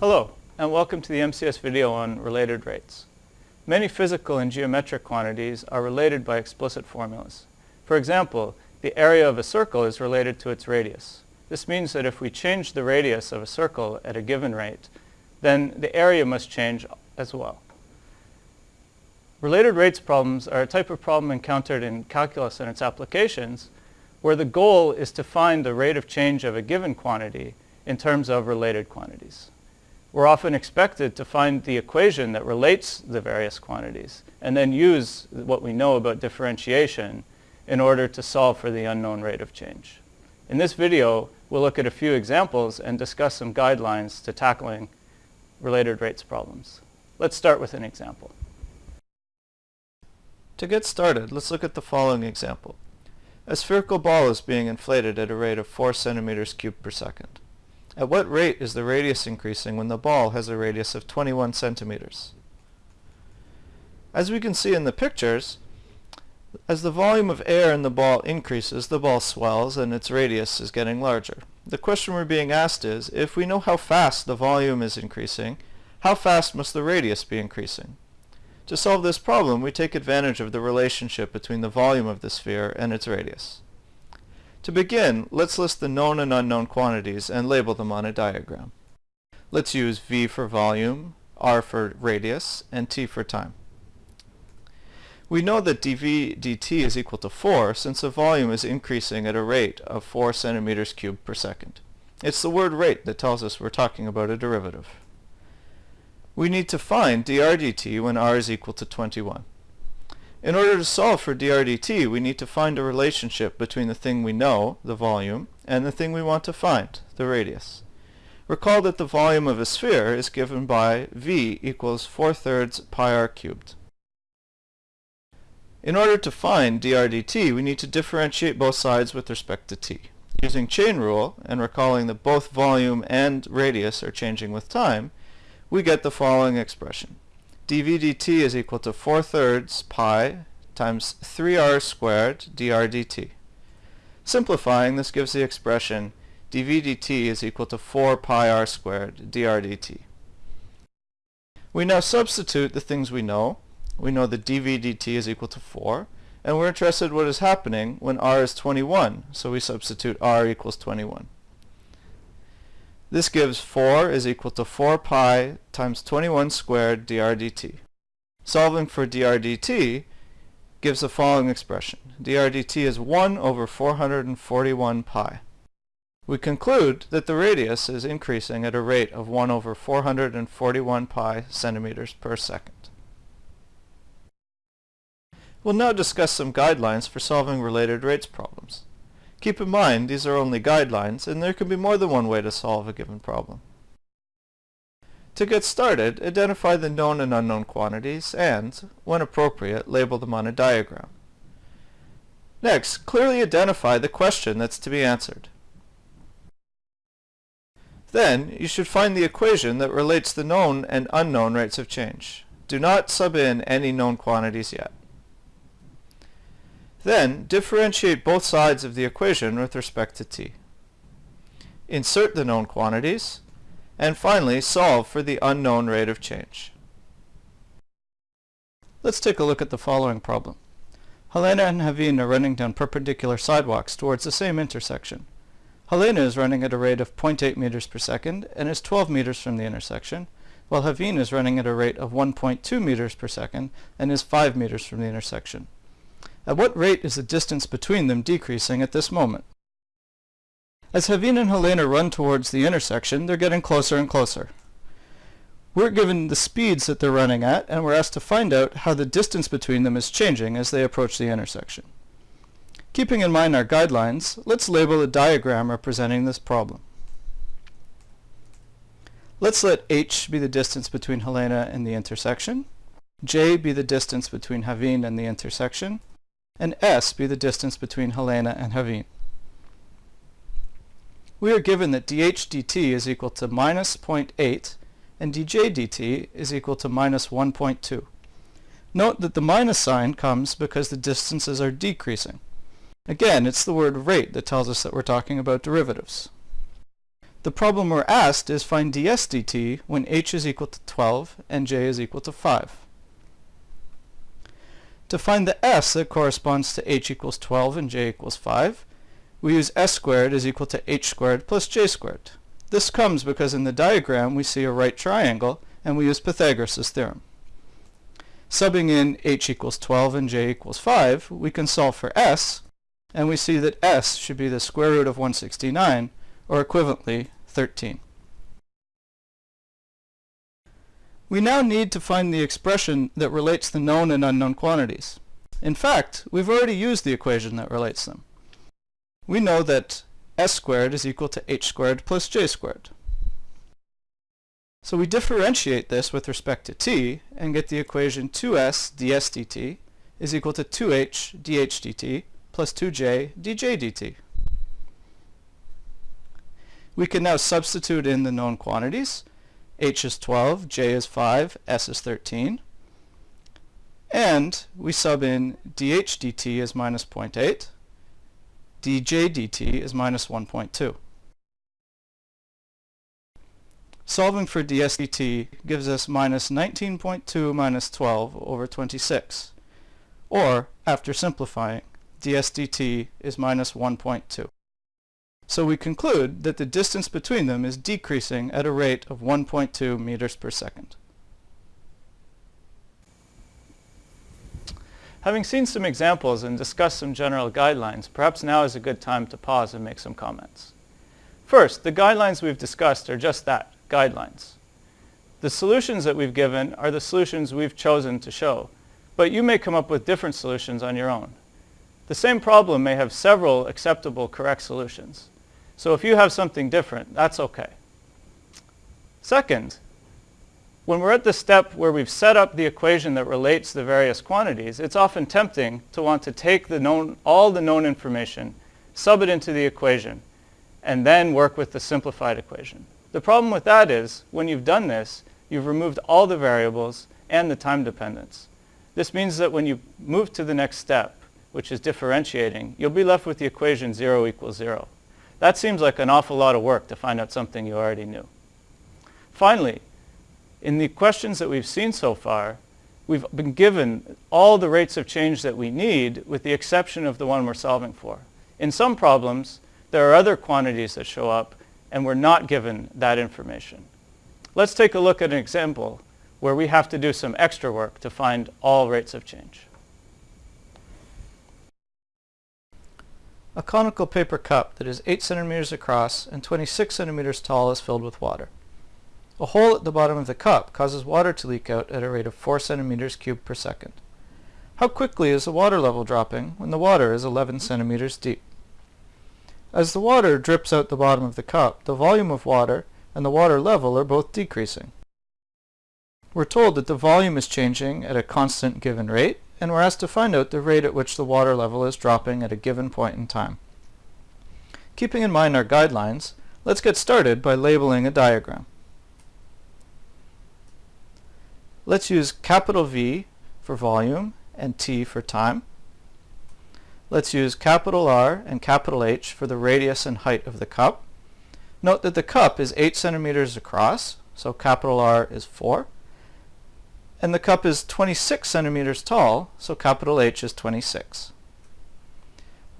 Hello, and welcome to the MCS video on related rates. Many physical and geometric quantities are related by explicit formulas. For example, the area of a circle is related to its radius. This means that if we change the radius of a circle at a given rate, then the area must change as well. Related rates problems are a type of problem encountered in calculus and its applications where the goal is to find the rate of change of a given quantity in terms of related quantities we're often expected to find the equation that relates the various quantities and then use what we know about differentiation in order to solve for the unknown rate of change. In this video, we'll look at a few examples and discuss some guidelines to tackling related rates problems. Let's start with an example. To get started, let's look at the following example. A spherical ball is being inflated at a rate of 4 centimeters cubed per second. At what rate is the radius increasing when the ball has a radius of 21 centimeters? As we can see in the pictures, as the volume of air in the ball increases, the ball swells and its radius is getting larger. The question we're being asked is, if we know how fast the volume is increasing, how fast must the radius be increasing? To solve this problem, we take advantage of the relationship between the volume of the sphere and its radius. To begin, let's list the known and unknown quantities and label them on a diagram. Let's use V for volume, R for radius, and T for time. We know that dV dt is equal to 4 since the volume is increasing at a rate of 4 centimeters cubed per second. It's the word rate that tells us we're talking about a derivative. We need to find dr dt when r is equal to 21. In order to solve for drdt, we need to find a relationship between the thing we know, the volume, and the thing we want to find, the radius. Recall that the volume of a sphere is given by v equals 4 thirds pi r cubed. In order to find drdt, we need to differentiate both sides with respect to t. Using chain rule, and recalling that both volume and radius are changing with time, we get the following expression dv dt is equal to 4 thirds pi times 3r squared dr dt. Simplifying, this gives the expression dv dt is equal to 4 pi r squared dr dt. We now substitute the things we know. We know that dv dt is equal to 4, and we're interested what is happening when r is 21, so we substitute r equals 21. This gives 4 is equal to 4 pi times 21 squared dr dt. Solving for dr dt gives the following expression. dr dt is 1 over 441 pi. We conclude that the radius is increasing at a rate of 1 over 441 pi centimeters per second. We'll now discuss some guidelines for solving related rates problems. Keep in mind, these are only guidelines, and there can be more than one way to solve a given problem. To get started, identify the known and unknown quantities and, when appropriate, label them on a diagram. Next, clearly identify the question that's to be answered. Then, you should find the equation that relates the known and unknown rates of change. Do not sub in any known quantities yet. Then, differentiate both sides of the equation with respect to t. Insert the known quantities, and finally solve for the unknown rate of change. Let's take a look at the following problem. Helena and Haveen are running down perpendicular sidewalks towards the same intersection. Helena is running at a rate of 0.8 meters per second and is 12 meters from the intersection, while Haveen is running at a rate of 1.2 meters per second and is 5 meters from the intersection. At what rate is the distance between them decreasing at this moment? As Haveen and Helena run towards the intersection, they're getting closer and closer. We're given the speeds that they're running at, and we're asked to find out how the distance between them is changing as they approach the intersection. Keeping in mind our guidelines, let's label a diagram representing this problem. Let's let h be the distance between Helena and the intersection, j be the distance between Haveen and the intersection, and s be the distance between Helena and Haveen. We are given that dh dt is equal to minus 0.8 and dj dt is equal to minus 1.2. Note that the minus sign comes because the distances are decreasing. Again, it's the word rate that tells us that we're talking about derivatives. The problem we're asked is find ds dt when h is equal to 12 and j is equal to 5. To find the s that corresponds to h equals 12 and j equals 5, we use s squared is equal to h squared plus j squared. This comes because in the diagram we see a right triangle and we use Pythagoras' theorem. Subbing in h equals 12 and j equals 5, we can solve for s, and we see that s should be the square root of 169, or equivalently 13. We now need to find the expression that relates the known and unknown quantities. In fact, we've already used the equation that relates them. We know that s squared is equal to h squared plus j squared. So we differentiate this with respect to t and get the equation 2s ds dt is equal to 2h dh dt plus 2j dj dt. We can now substitute in the known quantities h is 12, j is 5, s is 13. And we sub in dh dt is minus 0.8, dj dt is minus 1.2. Solving for ds dt gives us minus 19.2 minus 12 over 26. Or, after simplifying, ds dt is minus 1.2. So we conclude that the distance between them is decreasing at a rate of 1.2 meters per second. Having seen some examples and discussed some general guidelines, perhaps now is a good time to pause and make some comments. First, the guidelines we've discussed are just that, guidelines. The solutions that we've given are the solutions we've chosen to show, but you may come up with different solutions on your own. The same problem may have several acceptable correct solutions. So if you have something different, that's okay. Second, when we're at the step where we've set up the equation that relates the various quantities, it's often tempting to want to take the known, all the known information, sub it into the equation, and then work with the simplified equation. The problem with that is, when you've done this, you've removed all the variables and the time dependence. This means that when you move to the next step, which is differentiating, you'll be left with the equation 0 equals 0. That seems like an awful lot of work to find out something you already knew. Finally, in the questions that we've seen so far, we've been given all the rates of change that we need with the exception of the one we're solving for. In some problems, there are other quantities that show up and we're not given that information. Let's take a look at an example where we have to do some extra work to find all rates of change. A conical paper cup that is 8 centimeters across and 26 centimeters tall is filled with water. A hole at the bottom of the cup causes water to leak out at a rate of 4 centimeters cubed per second. How quickly is the water level dropping when the water is 11 centimeters deep? As the water drips out the bottom of the cup, the volume of water and the water level are both decreasing. We're told that the volume is changing at a constant given rate and we're asked to find out the rate at which the water level is dropping at a given point in time. Keeping in mind our guidelines, let's get started by labeling a diagram. Let's use capital V for volume and T for time. Let's use capital R and capital H for the radius and height of the cup. Note that the cup is 8 centimeters across, so capital R is 4 and the cup is 26 centimeters tall, so capital H is 26.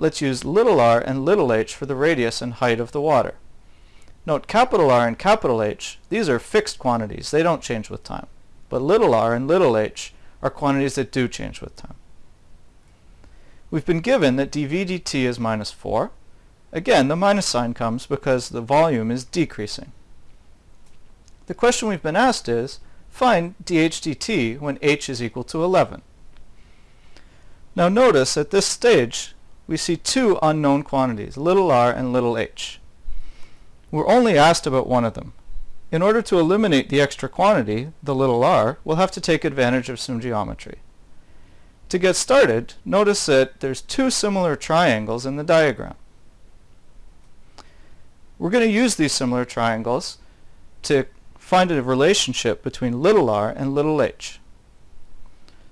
Let's use little r and little h for the radius and height of the water. Note capital R and capital H, these are fixed quantities, they don't change with time. But little r and little h are quantities that do change with time. We've been given that dv dt is minus 4. Again, the minus sign comes because the volume is decreasing. The question we've been asked is, Find dh dt when h is equal to 11. Now notice at this stage we see two unknown quantities, little r and little h. We're only asked about one of them. In order to eliminate the extra quantity, the little r, we'll have to take advantage of some geometry. To get started, notice that there's two similar triangles in the diagram. We're going to use these similar triangles to find a relationship between little r and little h.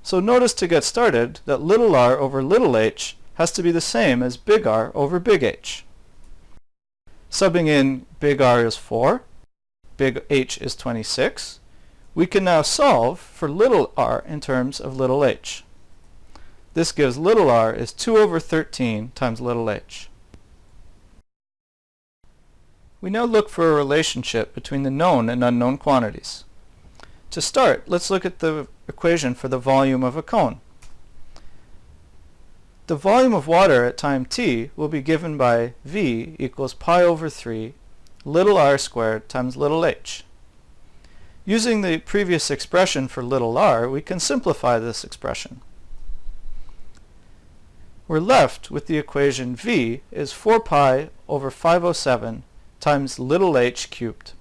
So notice to get started that little r over little h has to be the same as big R over big H. Subbing in big R is 4, big H is 26, we can now solve for little r in terms of little h. This gives little r is 2 over 13 times little h. We now look for a relationship between the known and unknown quantities. To start, let's look at the equation for the volume of a cone. The volume of water at time t will be given by V equals pi over 3 little r squared times little h. Using the previous expression for little r, we can simplify this expression. We're left with the equation v is 4 pi over 507 times little h cubed.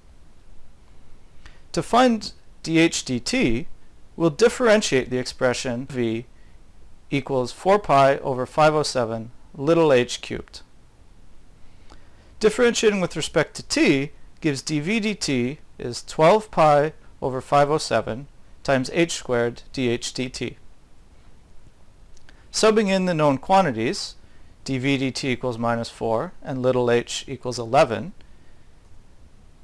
To find dh dt, we'll differentiate the expression v equals 4 pi over 507 little h cubed. Differentiating with respect to t gives dv dt is 12 pi over 507 times h squared dh dt. Subbing in the known quantities, dv dt equals minus 4 and little h equals 11,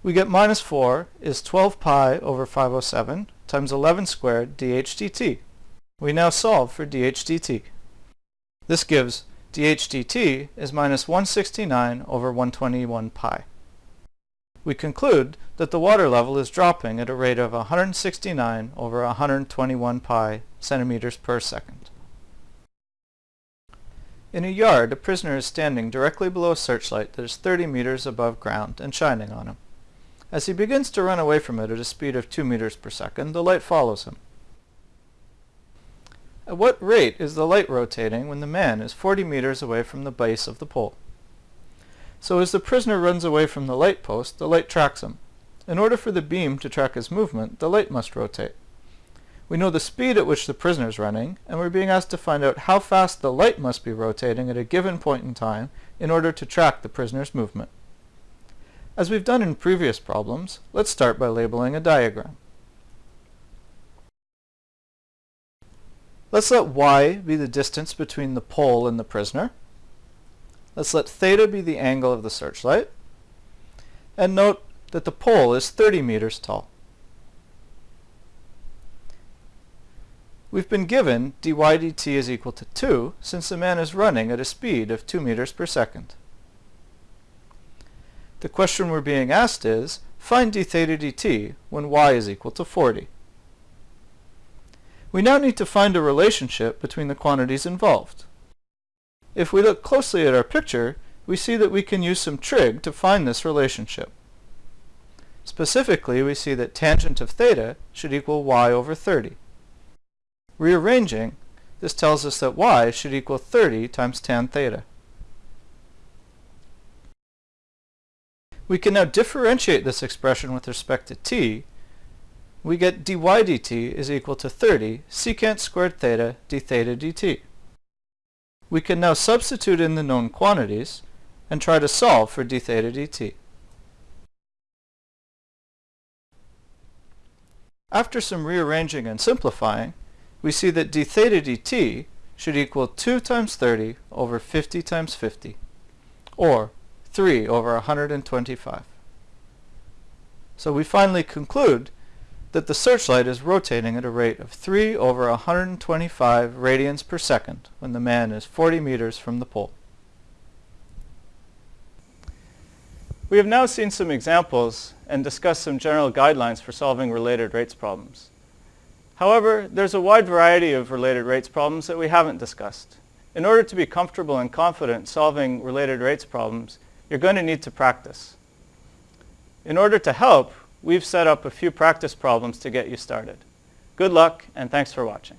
we get minus 4 is 12 pi over 507 times 11 squared dh dt. We now solve for dh dt. This gives dh dt is minus 169 over 121 pi we conclude that the water level is dropping at a rate of 169 over 121 pi centimeters per second. In a yard, a prisoner is standing directly below a searchlight that is 30 meters above ground and shining on him. As he begins to run away from it at a speed of 2 meters per second, the light follows him. At what rate is the light rotating when the man is 40 meters away from the base of the pole? So as the prisoner runs away from the light post, the light tracks him. In order for the beam to track his movement, the light must rotate. We know the speed at which the prisoner is running, and we're being asked to find out how fast the light must be rotating at a given point in time in order to track the prisoner's movement. As we've done in previous problems, let's start by labeling a diagram. Let's let y be the distance between the pole and the prisoner. Let's let theta be the angle of the searchlight. And note that the pole is 30 meters tall. We've been given dy dt is equal to 2 since the man is running at a speed of 2 meters per second. The question we're being asked is, find d theta dt when y is equal to 40. We now need to find a relationship between the quantities involved. If we look closely at our picture, we see that we can use some trig to find this relationship. Specifically, we see that tangent of theta should equal y over 30. Rearranging, this tells us that y should equal 30 times tan theta. We can now differentiate this expression with respect to t. We get dy dt is equal to 30 secant squared theta d theta dt. We can now substitute in the known quantities and try to solve for d theta dt. After some rearranging and simplifying, we see that d theta dt should equal 2 times 30 over 50 times 50, or 3 over 125. So we finally conclude that the searchlight is rotating at a rate of 3 over 125 radians per second when the man is 40 meters from the pole. We have now seen some examples and discussed some general guidelines for solving related rates problems. However, there's a wide variety of related rates problems that we haven't discussed. In order to be comfortable and confident solving related rates problems, you're going to need to practice. In order to help, we've set up a few practice problems to get you started. Good luck and thanks for watching.